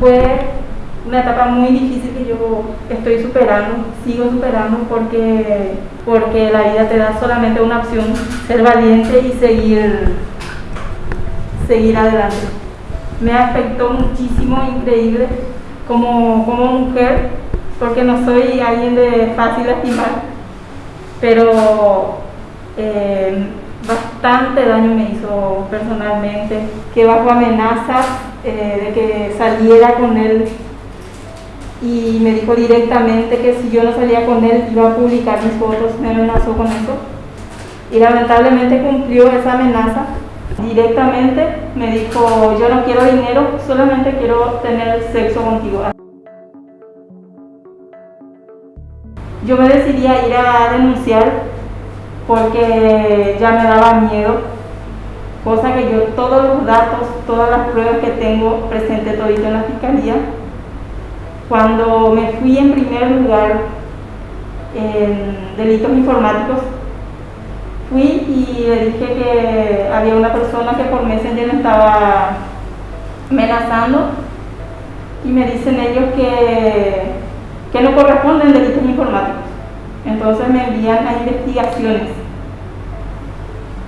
Fue una etapa muy difícil que yo estoy superando, sigo superando porque, porque la vida te da solamente una opción, ser valiente y seguir, seguir adelante. Me afectó muchísimo, increíble, como, como mujer, porque no soy alguien de fácil lastimar, pero eh, bastante daño me hizo personalmente, que bajo amenazas eh, de que saliera con él y me dijo directamente que si yo no salía con él iba a publicar mis fotos, me amenazó con eso y lamentablemente cumplió esa amenaza. Directamente me dijo, yo no quiero dinero, solamente quiero tener sexo contigo. Yo me decidí a ir a denunciar porque ya me daba miedo, cosa que yo todos los datos, todas las pruebas que tengo presente todito en la fiscalía, cuando me fui en primer lugar en delitos informáticos, fui y le dije que había una persona que por Messenger me estaba amenazando y me dicen ellos que, que no corresponden delitos informáticos. Entonces me envían a investigaciones,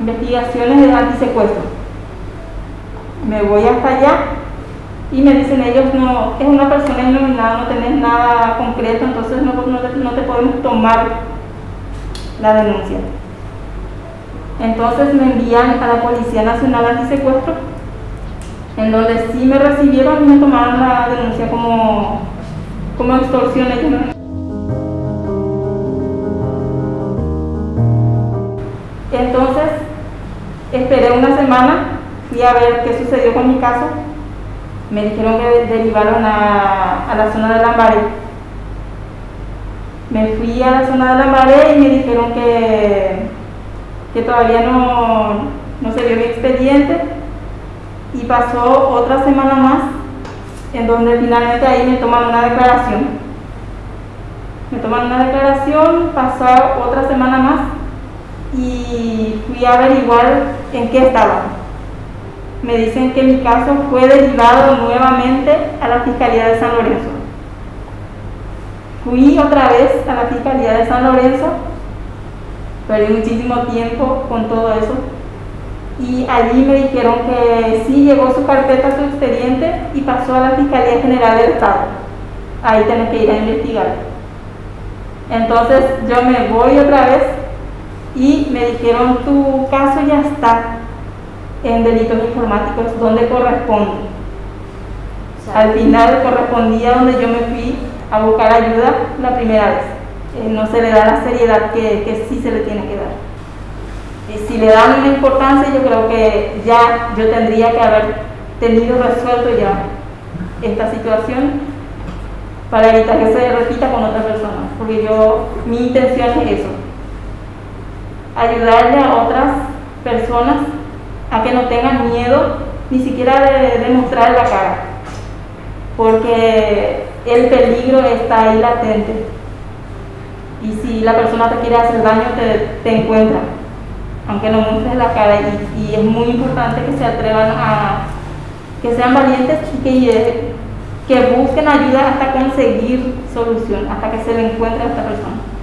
investigaciones de antisecuestro. Me voy hasta allá y me dicen ellos, no, es una persona iluminada, no tenés nada concreto, entonces no, no, te podemos tomar la denuncia. Entonces me envían a la Policía Nacional Antisecuestro, en donde sí me recibieron y me tomaron la denuncia como, como extorsión. Entonces, esperé una semana, fui a ver qué sucedió con mi caso. Me dijeron que derivaron a, la zona de Lambaré. Me fui a la zona de Lambaré y me dijeron que, que todavía no, no se vio mi expediente. Y pasó otra semana más, en donde finalmente ahí me toman una declaración. Me toman una declaración, pasó otra semana más y fui a averiguar en qué estaba. Me dicen que mi caso fue derivado nuevamente a la Fiscalía de San Lorenzo. Fui otra vez a la Fiscalía de San Lorenzo, perdí muchísimo tiempo con todo eso y allí me dijeron que sí llegó su carpeta, su expediente y pasó a la Fiscalía General del Estado. Ahí tenés que ir a investigar. Entonces yo me voy otra vez y me dijeron tu caso ya está en delitos informáticos donde corresponde. Al final correspondía donde yo me fui a buscar ayuda la primera vez. Eh, no se le da la seriedad que, que sí se le tiene que dar. Y si le dan una importancia, yo creo que ya yo tendría que haber tenido resuelto ya esta situación para evitar que se repita con otra persona. Porque yo, mi intención es eso, ayudarle a otras personas a que no tengan miedo ni siquiera de, demostrar la cara, porque el peligro está ahí latente. Y si la persona te quiere hacer daño, te, encuentra, aunque no muestres la cara. Y, es muy importante que se atrevan a, que sean valientes y que, que busquen ayuda hasta conseguir solución, hasta que se le encuentre a esta persona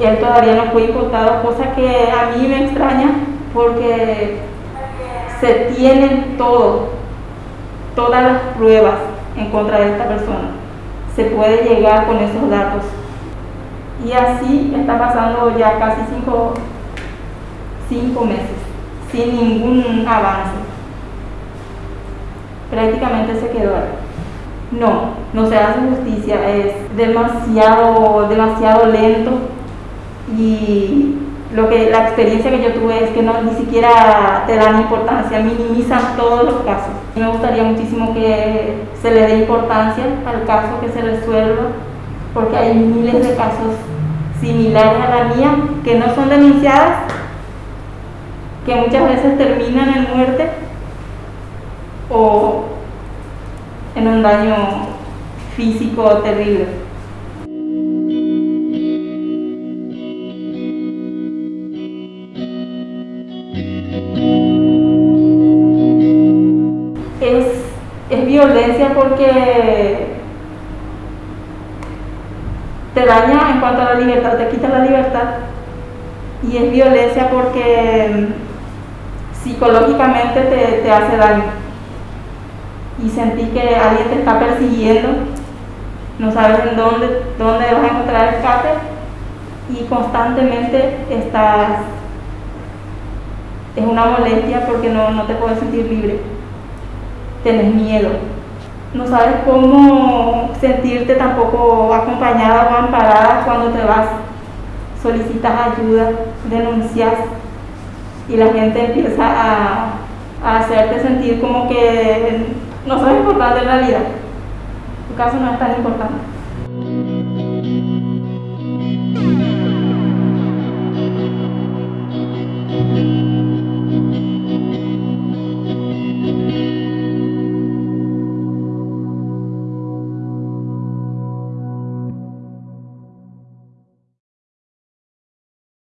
él todavía no fue imputado, cosa que a mí me extraña porque se tienen todo, todas las pruebas en contra de esta persona. Se puede llegar con esos datos. Y así está pasando ya casi cinco, cinco meses, sin ningún avance. Prácticamente se quedó ahí. No, no se hace justicia, es demasiado, demasiado lento y lo que la experiencia que yo tuve es que no ni siquiera te dan importancia, minimizan todos los casos. Me gustaría muchísimo que se le dé importancia al caso, que se resuelva, porque hay miles de casos similares a la mía que no son denunciadas, que muchas veces terminan en muerte o en un daño físico terrible. Es violencia porque te daña en cuanto a la libertad, te quita la libertad. Y es violencia porque psicológicamente te, te hace daño. Y sentí que alguien te está persiguiendo, no sabes en dónde, dónde vas a encontrar escape y constantemente estás, es una molestia porque no, no te puedes sentir libre, tienes miedo, no sabes cómo sentirte tampoco acompañada o amparada cuando te vas, solicitas ayuda, denuncias y la gente empieza a, a hacerte sentir como que no sos importante en realidad, tu caso no es tan importante.